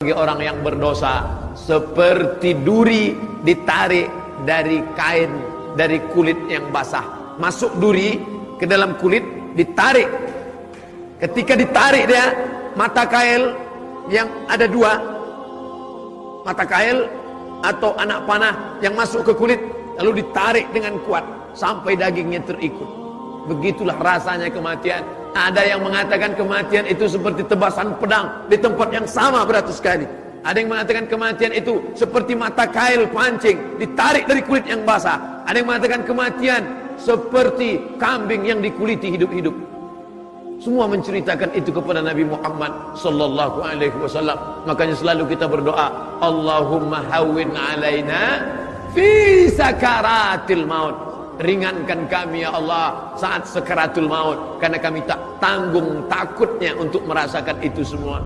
bagi orang yang berdosa seperti duri ditarik dari kain dari kulit yang basah. Masuk duri ke dalam kulit ditarik. Ketika ditarik dia mata kail yang ada dua. Mata kail atau anak panah yang masuk ke kulit lalu ditarik dengan kuat sampai dagingnya terikut. Begitulah rasanya kematian ada yang mengatakan kematian itu seperti tebasan pedang di tempat yang sama beratus kali. Ada yang mengatakan kematian itu seperti mata kail pancing ditarik dari kulit yang basah. Ada yang mengatakan kematian seperti kambing yang dikuliti hidup-hidup. Semua menceritakan itu kepada Nabi Muhammad sallallahu alaihi wasallam. Makanya selalu kita berdoa, Allahumma hawwin alaina fi sakaratil maut ringankan kami ya Allah saat sekaratul maut. Karena kami tak tanggung takutnya untuk merasakan itu semua